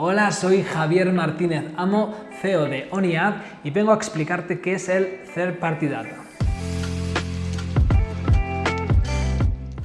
Hola, soy Javier Martínez Amo, CEO de ONIAD y vengo a explicarte qué es el Third Party Data.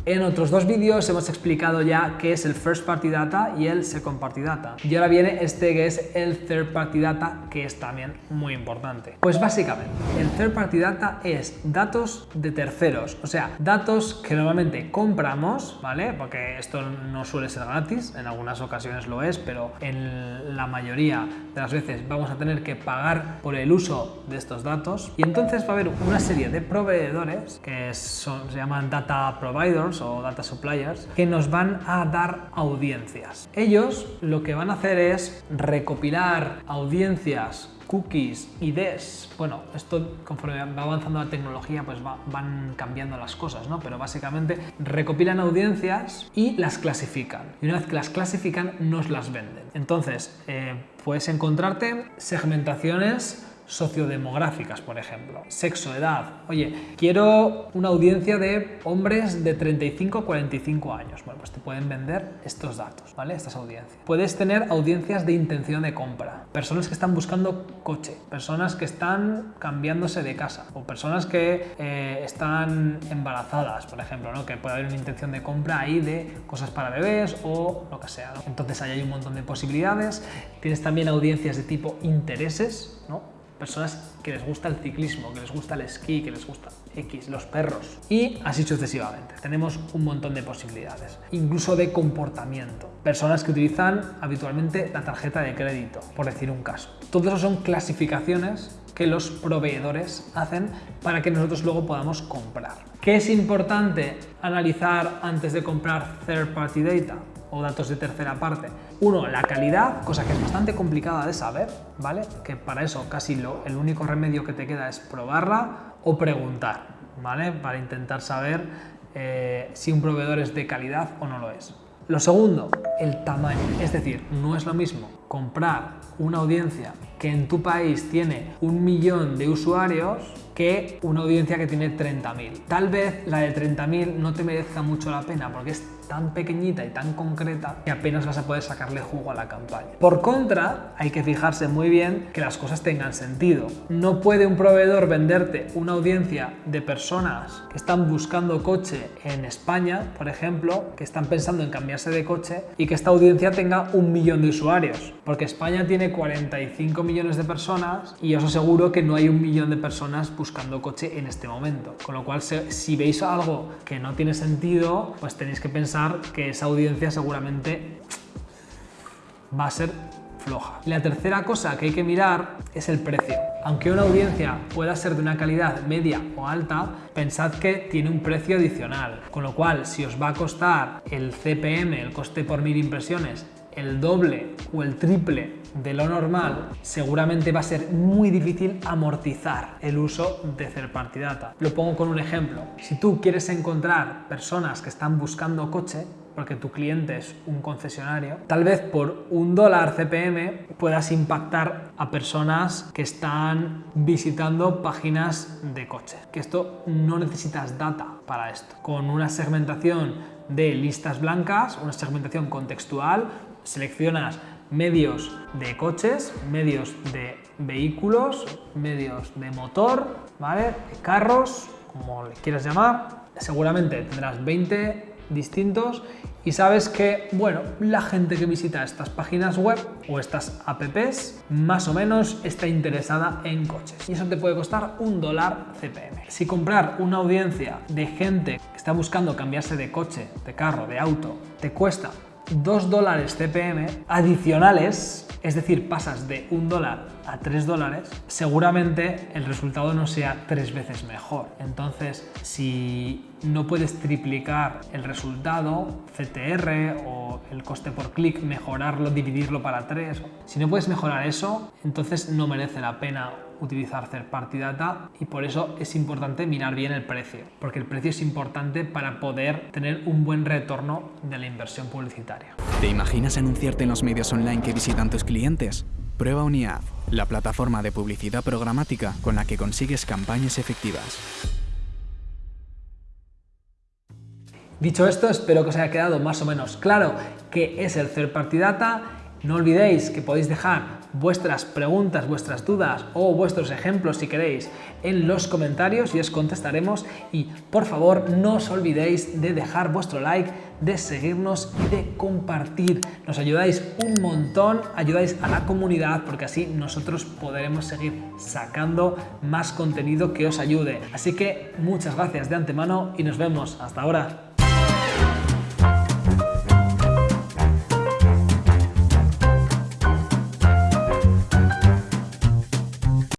En otros dos vídeos hemos explicado ya qué es el First Party Data y el Second Party Data. Y ahora viene este que es el Third Party Data, que es también muy importante. Pues básicamente, el Third Party Data es datos de terceros, o sea, datos que normalmente compramos, ¿vale? Porque esto no suele ser gratis, en algunas ocasiones lo es, pero en la mayoría de las veces vamos a tener que pagar por el uso de estos datos. Y entonces va a haber una serie de proveedores que se llaman data providers o data suppliers que nos van a dar audiencias. Ellos lo que van a hacer es recopilar audiencias cookies, IDs, bueno, esto conforme va avanzando la tecnología pues van cambiando las cosas, ¿no? Pero básicamente recopilan audiencias y las clasifican. Y una vez que las clasifican nos las venden. Entonces, eh, puedes encontrarte segmentaciones sociodemográficas, por ejemplo. Sexo, edad. Oye, quiero una audiencia de hombres de 35 a 45 años. Bueno, pues te pueden vender estos datos, ¿vale? Estas audiencias. Puedes tener audiencias de intención de compra. Personas que están buscando coche. Personas que están cambiándose de casa. O personas que eh, están embarazadas, por ejemplo, ¿no? Que puede haber una intención de compra ahí de cosas para bebés o lo que sea, Entonces ahí hay un montón de posibilidades. Tienes también audiencias de tipo intereses, ¿no? Personas que les gusta el ciclismo, que les gusta el esquí, que les gusta X, los perros y así sucesivamente. Tenemos un montón de posibilidades, incluso de comportamiento. Personas que utilizan habitualmente la tarjeta de crédito, por decir un caso. Todo eso son clasificaciones que los proveedores hacen para que nosotros luego podamos comprar. ¿Qué es importante analizar antes de comprar third party data? o datos de tercera parte. Uno, la calidad, cosa que es bastante complicada de saber, ¿vale? Que para eso casi lo, el único remedio que te queda es probarla o preguntar, ¿vale? Para intentar saber eh, si un proveedor es de calidad o no lo es. Lo segundo, el tamaño. Es decir, no es lo mismo comprar una audiencia que en tu país tiene un millón de usuarios que una audiencia que tiene 30.000. Tal vez la de 30.000 no te merezca mucho la pena porque es tan pequeñita y tan concreta que apenas vas a poder sacarle jugo a la campaña. Por contra, hay que fijarse muy bien que las cosas tengan sentido. No puede un proveedor venderte una audiencia de personas que están buscando coche en España, por ejemplo, que están pensando en cambiarse de coche y que esta audiencia tenga un millón de usuarios, porque España tiene 45 millones de personas y os aseguro que no hay un millón de personas buscando coche en este momento. Con lo cual, si veis algo que no tiene sentido, pues tenéis que pensar que esa audiencia seguramente va a ser floja. La tercera cosa que hay que mirar es el precio. Aunque una audiencia pueda ser de una calidad media o alta, pensad que tiene un precio adicional, con lo cual si os va a costar el CPM, el coste por mil impresiones, el doble o el triple de lo normal, seguramente va a ser muy difícil amortizar el uso de Third Party Data. Lo pongo con un ejemplo. Si tú quieres encontrar personas que están buscando coche, porque tu cliente es un concesionario, tal vez por un dólar CPM puedas impactar a personas que están visitando páginas de coche. Que esto no necesitas data para esto. Con una segmentación de listas blancas, una segmentación contextual, seleccionas medios de coches, medios de vehículos, medios de motor, ¿vale? carros, como le quieras llamar. Seguramente tendrás 20 distintos y sabes que, bueno, la gente que visita estas páginas web o estas apps más o menos está interesada en coches y eso te puede costar un dólar CPM. Si comprar una audiencia de gente que está buscando cambiarse de coche, de carro, de auto, te cuesta 2 dólares CPM adicionales, es decir, pasas de 1 dólar a 3 dólares, seguramente el resultado no sea tres veces mejor. Entonces, si no puedes triplicar el resultado, CTR o el coste por clic, mejorarlo, dividirlo para 3, si no puedes mejorar eso, entonces no merece la pena utilizar third party data y por eso es importante mirar bien el precio, porque el precio es importante para poder tener un buen retorno de la inversión publicitaria. ¿Te imaginas anunciarte en los medios online que visitan tus clientes? Prueba UniAd, la plataforma de publicidad programática con la que consigues campañas efectivas. Dicho esto, espero que os haya quedado más o menos claro qué es el Third Party Data No olvidéis que podéis dejar vuestras preguntas, vuestras dudas o vuestros ejemplos si queréis en los comentarios y os contestaremos y por favor no os olvidéis de dejar vuestro like, de seguirnos y de compartir. Nos ayudáis un montón, ayudáis a la comunidad porque así nosotros podremos seguir sacando más contenido que os ayude. Así que muchas gracias de antemano y nos vemos. Hasta ahora.